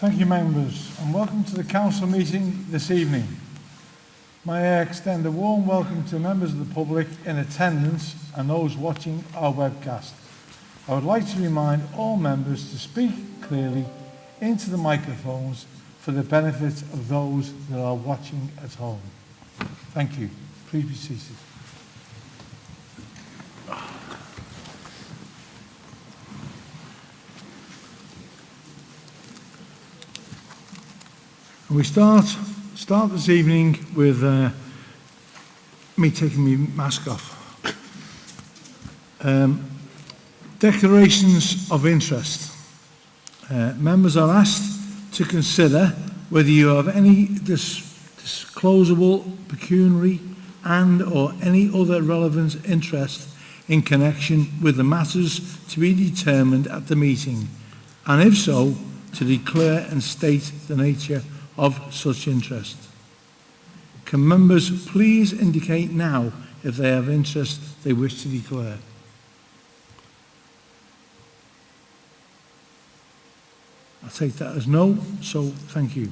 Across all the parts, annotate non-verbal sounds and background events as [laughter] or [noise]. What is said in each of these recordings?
Thank you, members, and welcome to the council meeting this evening. May I extend a warm welcome to members of the public in attendance and those watching our webcast. I would like to remind all members to speak clearly into the microphones for the benefit of those that are watching at home. Thank you. Please be seated. And we start start this evening with uh, me taking my mask off. Um, declarations of interest. Uh, members are asked to consider whether you have any dis disclosable pecuniary and or any other relevant interest in connection with the matters to be determined at the meeting, and if so, to declare and state the nature of such interest. Can members please indicate now if they have interest they wish to declare? I'll take that as no, so thank you.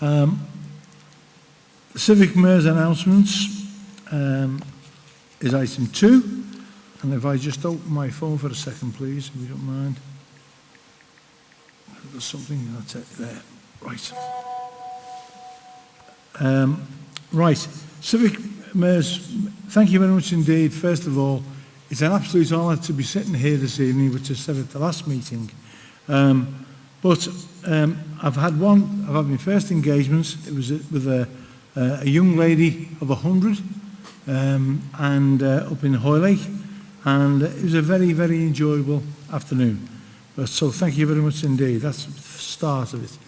Um, Civic Mayor's announcements um, is item two. And if I just open my phone for a second, please, if you don't mind. There's something, that's it, there. Right. Um, right. Civic Mayors, thank you very much indeed. First of all, it's an absolute honour to be sitting here this evening, which I said at the last meeting. Um, but um, I've had one, I've had my first engagements. It was with a, uh, a young lady of 100 um, and uh, up in Hoylake. And it was a very, very enjoyable afternoon. But, so thank you very much indeed. That's the start of it.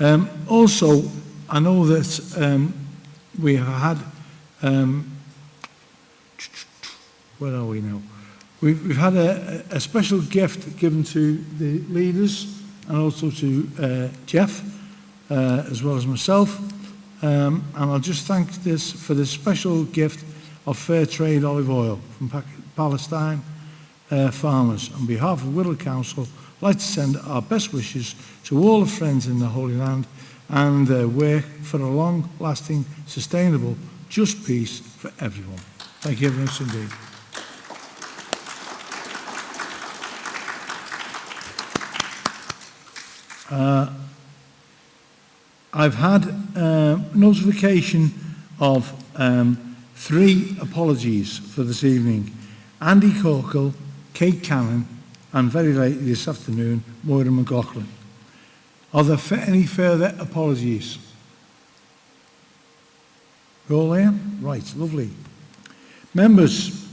Um, also, I know that um, we have had, um, where are we now? We've, we've had a, a special gift given to the leaders and also to uh, Jeff, uh, as well as myself. Um, and I'll just thank this for this special gift of fair trade olive oil from Palestine uh, farmers on behalf of Whittle Council To send our best wishes to all the friends in the Holy Land and uh, work for a long-lasting, sustainable, just peace for everyone. Thank you very much indeed. Uh, I've had uh, notification of um, three apologies for this evening. Andy Corkle, Kate Cannon and very late this afternoon, Moira McLaughlin. Are there any further apologies? All there? Right, lovely. Members,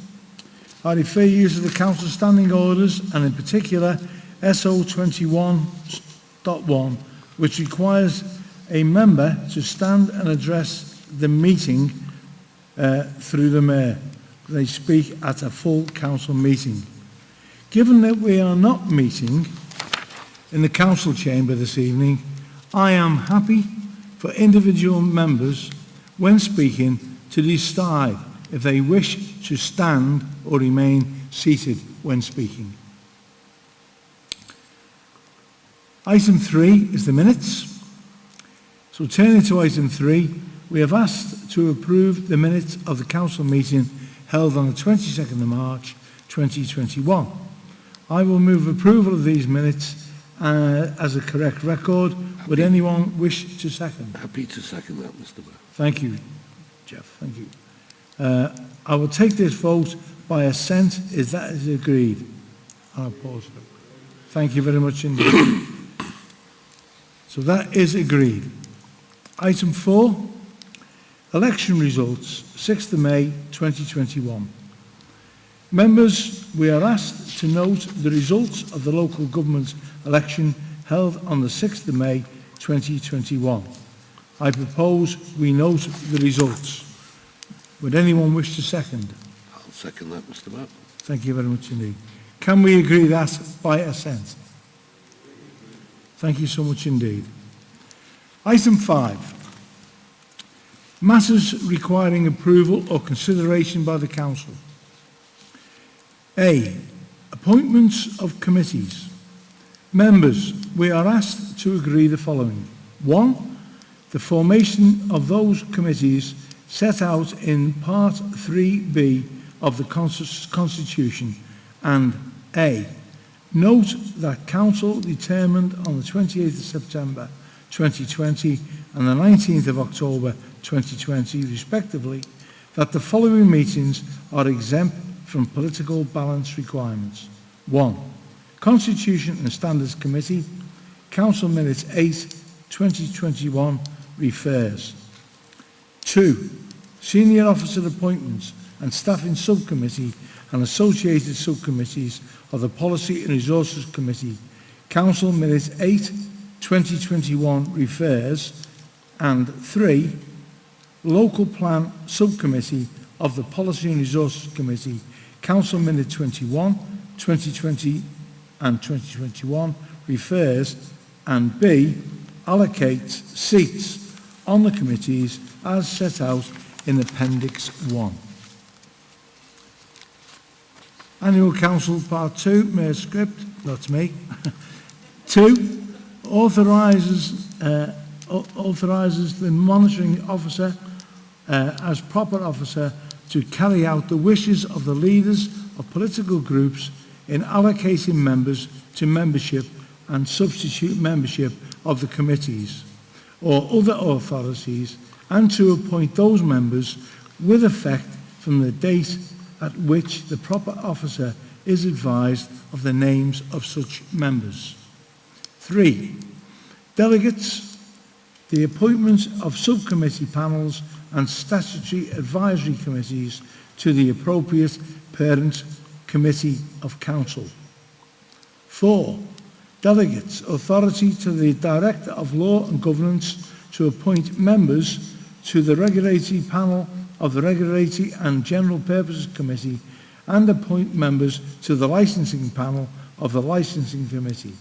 I refer you to the Council standing orders and in particular SO 21.1 which requires a member to stand and address the meeting uh, through the Mayor. They speak at a full council meeting. Given that we are not meeting in the council chamber this evening, I am happy for individual members, when speaking, to decide if they wish to stand or remain seated when speaking. Item three is the minutes. So turning to item three, we have asked to approve the minutes of the council meeting held on the 22nd of March 2021. I will move approval of these minutes uh, as a correct record. Would anyone wish to second? Happy to second that, Mr Mayor. Thank you, Jeff. Thank you. Uh, I will take this vote by assent. Is that is agreed? I'll pause. Thank you very much indeed. so that is agreed. Item four, election results, 6th of May 2021. Members, we are asked to note the results of the local government election held on the 6th of May 2021. I propose we note the results. Would anyone wish to second? I'll second that, Mr Mayor. Thank you very much indeed. Can we agree that by assent? Thank you so much indeed. Item 5. Matters requiring approval or consideration by the Council. A. Appointments of committees. Members, we are asked to agree the following. One, the formation of those committees set out in Part 3B of the Constitution and A, note that Council determined on the 28th of September 2020 and the 19th of October 2020 respectively that the following meetings are exempt from political balance requirements. 1. Constitution and Standards Committee, Council Minutes 8, 2021 refers. 2. Senior Officer Appointments and Staffing Subcommittee and associated subcommittees of the Policy and Resources Committee, Council Minutes 8, 2021 refers. And 3. Local Plan Subcommittee of the Policy and Resources Committee, Council Minute 21, 2020 and 2021 refers, and B, allocates seats on the committees as set out in Appendix 1. Annual Council Part 2, Mayor Script, that's me. [laughs] 2, authorises, uh, authorises the monitoring officer uh, as proper officer to carry out the wishes of the leaders of political groups in allocating members to membership and substitute membership of the committees or other authorities and to appoint those members with effect from the date at which the proper officer is advised of the names of such members. 3. Delegates the appointments of subcommittee panels and statutory advisory committees to the appropriate parent committee of council. Four, delegates authority to the Director of Law and Governance to appoint members to the regulatory panel of the Regulatory and General Purposes Committee and appoint members to the licensing panel of the Licensing Committee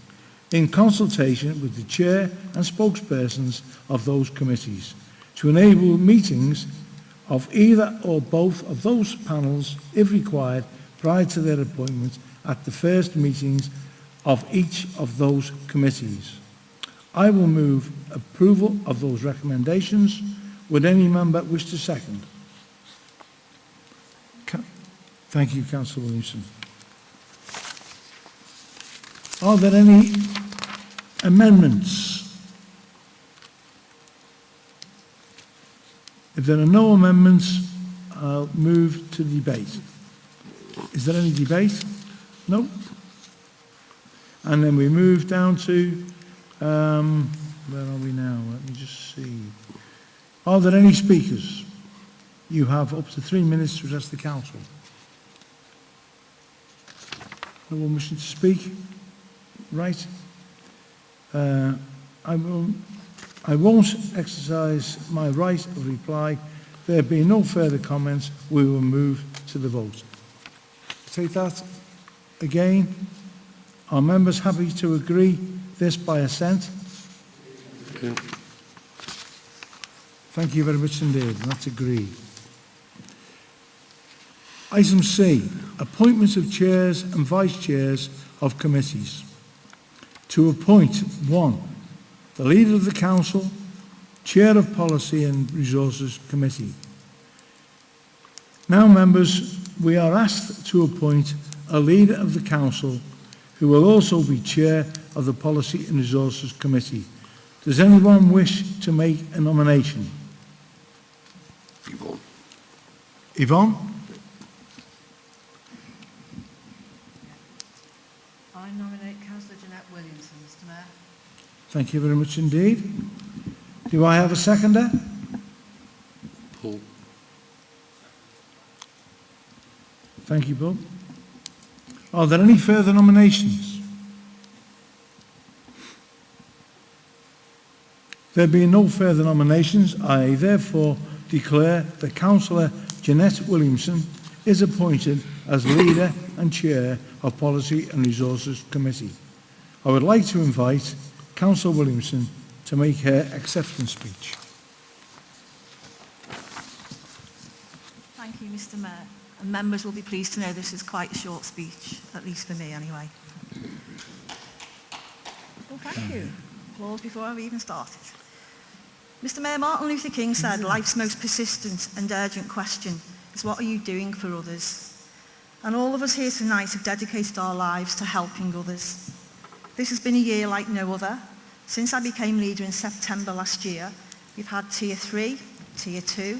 in consultation with the Chair and spokespersons of those committees. To enable meetings of either or both of those panels, if required, prior to their appointment at the first meetings of each of those committees. I will move approval of those recommendations. Would any member wish to second? Thank you, Councillor Williamson. Are there any amendments? If there are no amendments, I'll move to debate. Is there any debate? No? And then we move down to, um, where are we now? Let me just see. Are there any speakers? You have up to three minutes to address the council. No one wishing to speak? Right. Uh, I will, I won't exercise my right of reply. There being no further comments, we will move to the vote. Take that again. Are members happy to agree this by assent? Yeah. Thank you very much indeed. That's agreed. Item C, appointments of chairs and vice chairs of committees. To appoint, one, the leader of the council, chair of policy and resources committee. Now, members, we are asked to appoint a leader of the council who will also be chair of the policy and resources committee. Does anyone wish to make a nomination? Yvonne. Yvonne? I nominate Councillor Jeanette Williamson, Mr Mayor. Thank you very much indeed. Do I have a seconder? Paul. Thank you, Bob. Are there any further nominations? There being no further nominations, I therefore declare that Councillor Jeanette Williamson is appointed as leader and chair of Policy and Resources Committee. I would like to invite Councillor Williamson to make her acceptance speech. Thank you, Mr Mayor. And members will be pleased to know this is quite a short speech, at least for me anyway. Well, thank you. Applause before I've even started. Mr Mayor, Martin Luther King said, life's most persistent and urgent question is what are you doing for others? And all of us here tonight have dedicated our lives to helping others. This has been a year like no other. Since I became leader in September last year, we've had Tier 3, Tier 2,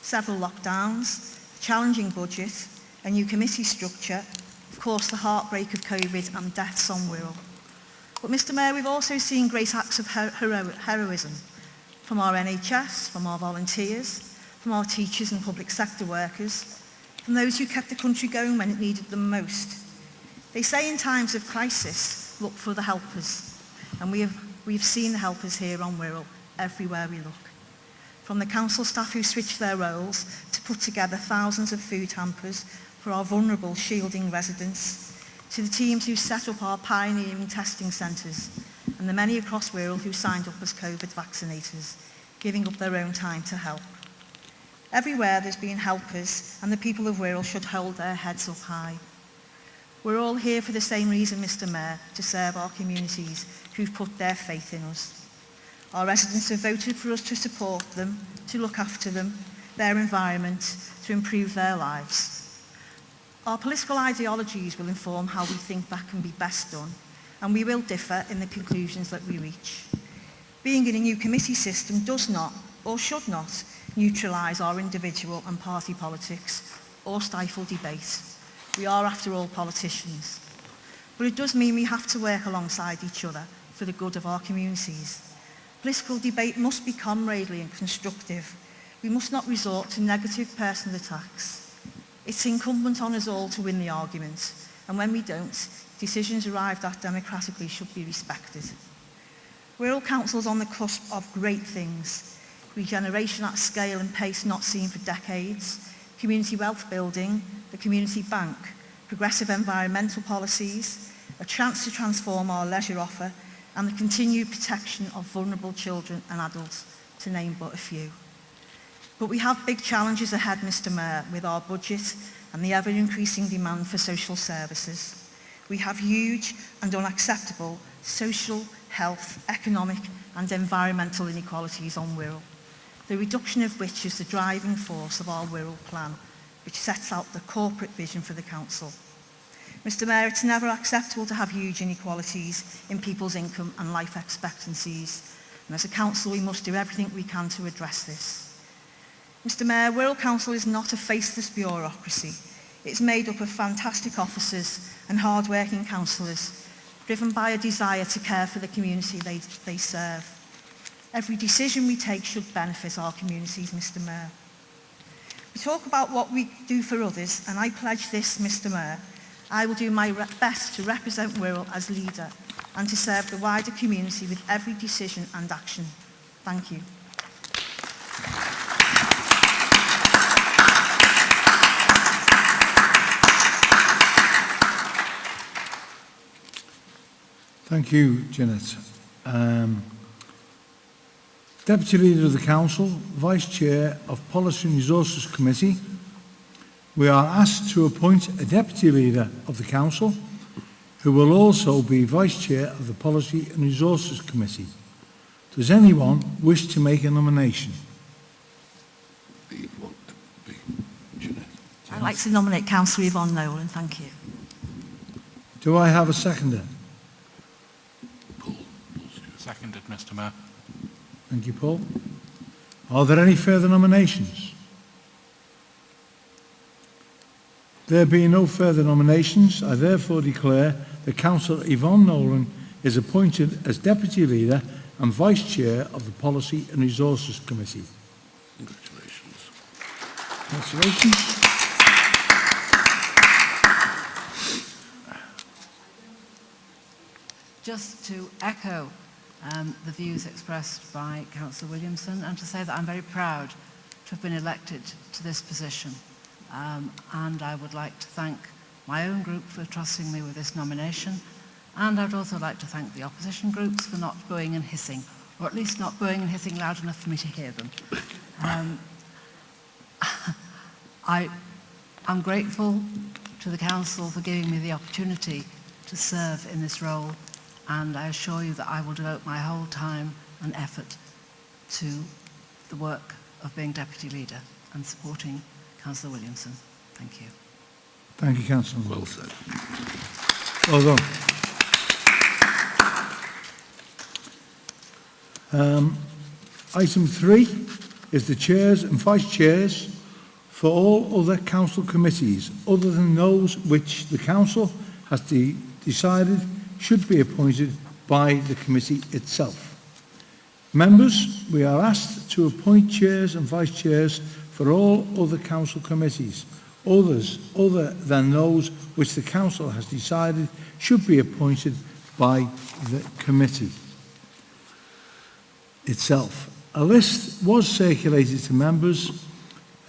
several lockdowns, challenging budget, a new committee structure, of course the heartbreak of COVID and deaths on Wirral. But Mr Mayor, we've also seen great acts of hero- heroism from our NHS, from our volunteers, from our teachers and public sector workers, from those who kept the country going when it needed them most. They say in times of crisis, look for the helpers. And we have, we've seen the helpers here on Wirral everywhere we look. From the council staff who switched their roles to put together thousands of food hampers for our vulnerable shielding residents, to the teams who set up our pioneering testing centres, and the many across Wirral who signed up as COVID vaccinators, giving up their own time to help. Everywhere there's been helpers, and the people of Wirral should hold their heads up high We're all here for the same reason, Mr Mayor, to serve our communities who've put their faith in us. Our residents have voted for us to support them, to look after them, their environment, to improve their lives. Our political ideologies will inform how we think that can be best done, and we will differ in the conclusions that we reach. Being in a new committee system does not, or should not, neutralise our individual and party politics or stifle debate. We are, after all, politicians. But it does mean we have to work alongside each other for the good of our communities. Political debate must be comradely and constructive. We must not resort to negative personal attacks. It's incumbent on us all to win the argument, and when we don't, decisions arrived at democratically should be respected. We're all councils on the cusp of great things, regeneration at scale and pace not seen for decades, community wealth building, the community bank, progressive environmental policies, a chance to transform our leisure offer and the continued protection of vulnerable children and adults, to name but a few. But we have big challenges ahead, Mr Mayor, with our budget and the ever-increasing demand for social services. We have huge and unacceptable social, health, economic and environmental inequalities on Wirral. The reduction of which is the driving force of our Wirral plan, which sets out the corporate vision for the Council. Mr Mayor, it's never acceptable to have huge inequalities in people's income and life expectancies, and as a council we must do everything we can to address this. Mr Mayor, Wirral Council is not a faceless bureaucracy. It's made up of fantastic officers and hard-working councillors, driven by a desire to care for the community they, they serve. Every decision we take should benefit our communities, Mr Mayor. We talk about what we do for others, and I pledge this, Mr Mayor. I will do my best to represent Wirral as leader and to serve the wider community with every decision and action. Thank you. Thank you, Janet. Um, Deputy Leader of the Council, Vice Chair of Policy and Resources Committee, we are asked to appoint a Deputy Leader of the Council who will also be Vice Chair of the Policy and Resources Committee. Does anyone wish to make a nomination? B, one, B, Jeanette. I'd like to nominate Councillor Yvonne Nolan. Thank you. Do I have a seconder? Paul, Paul Seconded, Mr Mayor. Thank you, Paul. Are there any further nominations? There being no further nominations, I therefore declare that Councillor Yvonne Nolan is appointed as Deputy Leader and Vice Chair of the Policy and Resources Committee. Congratulations. Congratulations. Just to echo um, the views expressed by Councillor Williamson and to say that I'm very proud to have been elected to this position. Um, and I would like to thank my own group for trusting me with this nomination. And I would also like to thank the opposition groups for not booing and hissing, or at least not booing and hissing loud enough for me to hear them. Um, [laughs] I am grateful to the Council for giving me the opportunity to serve in this role and I assure you that I will devote my whole time and effort to the work of being deputy leader and supporting Councillor Williamson. Thank you. Thank you, Councillor. Well said. Well done. Um, item three is the chairs and vice chairs for all other council committees other than those which the council has de- decided should be appointed by the committee itself. Members, we are asked to appoint chairs and vice chairs for all other council committees, others other than those which the council has decided should be appointed by the committee itself. A list was circulated to members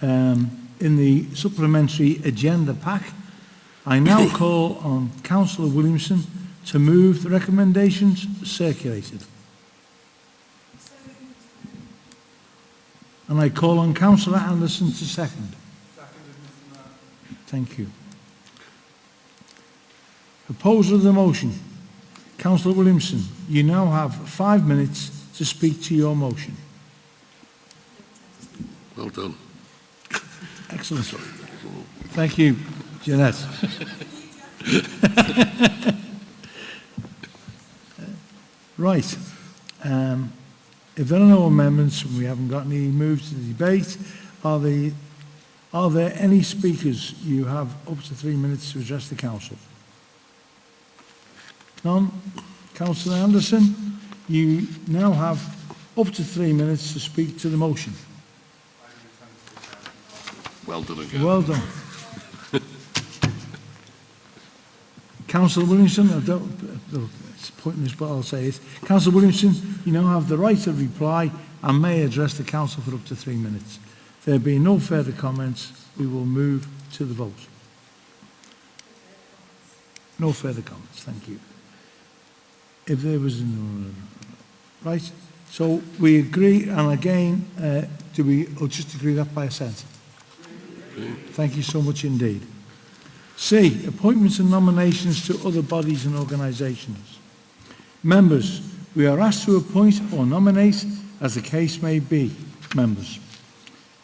um, in the supplementary agenda pack. I now [coughs] call on Councillor Williamson to move the recommendations circulated. And I call on Councillor Anderson to second. Thank you. Proposal of the motion. Councillor Williamson, you now have five minutes to speak to your motion. Well done. Excellent. Thank you, Jeanette. [laughs] right. Um, if there are no amendments, and we haven't got any moves to the debate, are, the, are there any speakers you have up to three minutes to address the council? None? Councillor Anderson, you now have up to three minutes to speak to the motion. Well done again. Well done. [laughs] Councillor Williamson, I don't, I'll say it. Councillor Williamson, you now have the right of reply and may address the council for up to three minutes. There being no further comments, we will move to the vote. No further comments, thank you. If there was no... Right, so we agree, and again, uh, do we, or just agree that by assent? Thank you so much indeed. C. Appointments and nominations to other bodies and organisations. Members, we are asked to appoint or nominate, as the case may be, members,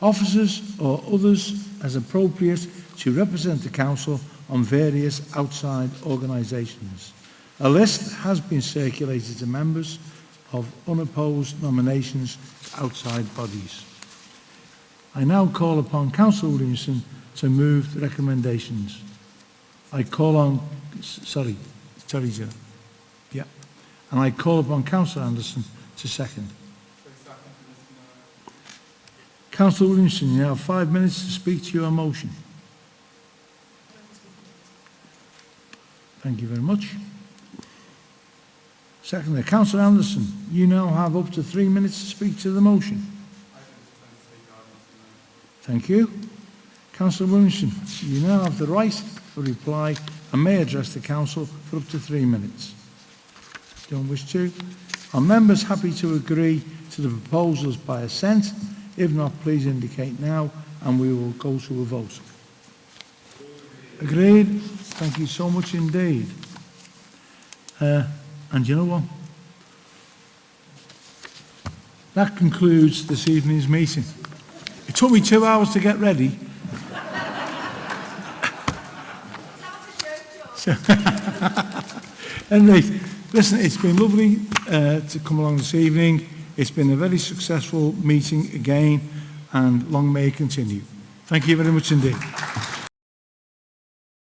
officers or others as appropriate to represent the Council on various outside organisations. A list has been circulated to members of unopposed nominations to outside bodies. I now call upon Councillor Williamson to move the recommendations. I call on, sorry, sorry, Joe. Yeah. And I call upon Councillor Anderson to second. Councillor Williamson, you have five minutes to speak to your motion. Thank you very much. Secondly, Councillor Anderson, you now have up to three minutes to speak to the motion. Thank you. Councillor Williamson, you now have the right for reply and may address the council for up to three minutes. Don't wish to? Are members happy to agree to the proposals by assent? If not, please indicate now and we will go to a vote. Agreed? Thank you so much indeed. Uh, and you know what? That concludes this evening's meeting. It took me two hours to get ready. [laughs] So- [laughs] anyway, Listen, it's been lovely uh, to come along this evening. It's been a very successful meeting again, and long may it continue. Thank you very much indeed.